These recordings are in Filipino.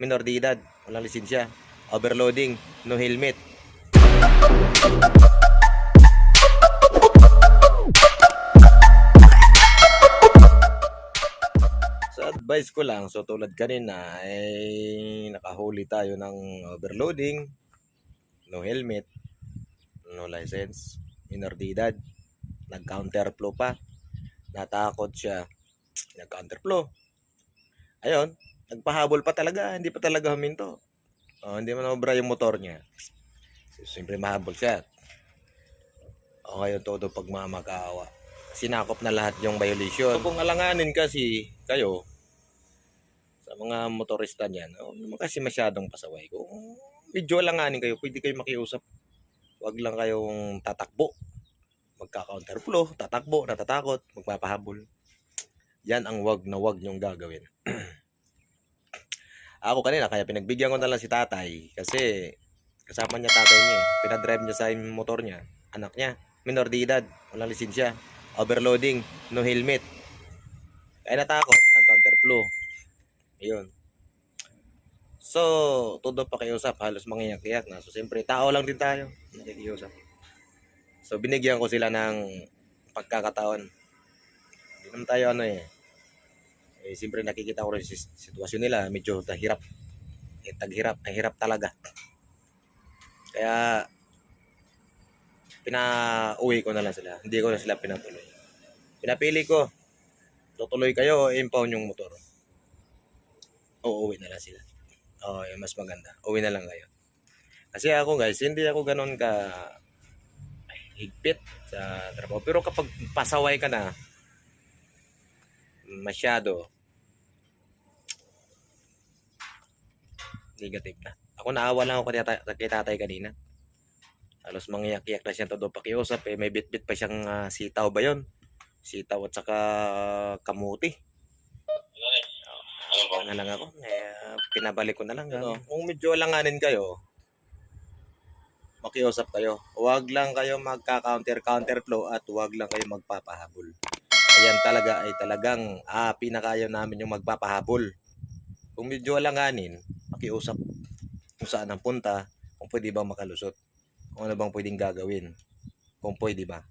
minor de edad, walang lisensya, overloading, no helmet. Sa advice ko lang, so tulad kanina, ay nakahuli tayo ng overloading, no helmet, no license, minor de edad, nag-counterflow pa, natakot siya, nag-counterflow. Ayun, nagpahabol pa talaga, hindi pa talaga huminto. Oh, hindi man obra yung motor niya. Siyempre mahabol siya. O ngayon todo pagmamakaawa. Sinakop na lahat yung violation. So, kung alanganin kasi kayo sa mga motorista niyan, oh, kasi masyadong pasaway. Kung medyo alanganin kayo, pwede kayo makiusap. Huwag lang kayong tatakbo. Magka-counterflow, tatakbo, natatakot, magpapahabol. Yan ang wag na wag nyong gagawin. Ako kanina, kaya pinagbigyan ko na lang si tatay kasi kasama niya tatay niya eh. Pinadrive niya sa motor niya, anak niya, minor de edad, walang lisensya, overloading, no helmet. Kaya natakot, nag-counterflow. Ayun. So, todo pakiusap, halos mangiyak-iyak na. So, siyempre, tao lang din tayo, nakikiusap. So, binigyan ko sila ng pagkakataon. Hindi naman tayo ano eh, eh, siyempre nakikita ko rin si sitwasyon nila, medyo tahirap. Eh, taghirap, ay hirap talaga. Kaya, pinauwi ko na lang sila. Hindi ko na sila pinatuloy. Pinapili ko, tutuloy kayo impound yung motor. O uwi na lang sila. Oo, yung mas maganda. Uwi na lang kayo. Kasi ako guys, hindi ako ganun ka higpit sa trabaho. Pero kapag pasaway ka na, masyado negative na. Ako naawa lang ako kay tatay, kay tatay kanina. Halos mangiyak-iyak na siya todo pakiusap eh. May bit-bit pa siyang ah, sitaw ba yon? Sitaw at saka kamuti. Ano na lang ako. Eh, pinabalik ko na lang. Ano, kung medyo alanganin kayo, makiusap kayo. Huwag lang kayo magka-counter-counter flow at huwag lang kayo magpapahabol. Ayan talaga ay talagang ah, pinakayaw namin yung magpapahabol. Kung medyo alanganin, makiusap kung saan ang punta, kung pwede bang makalusot, kung ano bang pwedeng gagawin, kung pwede ba.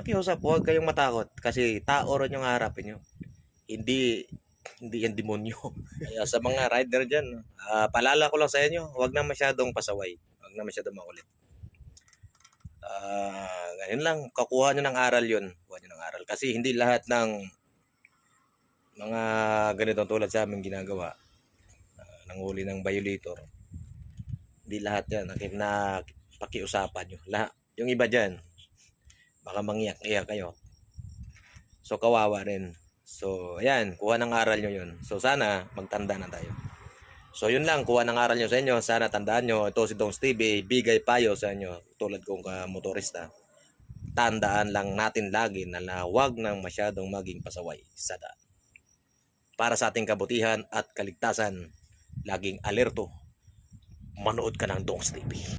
Makiusap, huwag kayong matakot kasi tao rin yung harapin nyo. Hindi hindi yan demonyo. Kaya sa mga rider dyan, ah, palala ko lang sa inyo, huwag na masyadong pasaway. Huwag na masyadong makulit. Ah, ganyan lang, kakuha nyo ng aral yun. Kuha nyo ng aral. Kasi hindi lahat ng mga ganitong tulad sa amin ginagawa, uh, nanghuli ng violator, hindi lahat yan na, na pakiusapan nyo. Lahat, yung iba dyan, baka mangiyak-iyak kayo. So, kawawa rin. So, ayan, kuha ng aral nyo yun. So, sana magtanda na tayo. So, yun lang, kuha ng aral nyo sa inyo. Sana tandaan nyo, ito si Dong Stevie, bigay payo sa inyo, tulad kong ka motorista. Tandaan lang natin lagi na huwag nang masyadong maging pasaway sa daan. Para sa ating kabutihan at kaligtasan, laging alerto. Manood ka ng Dong Stevie.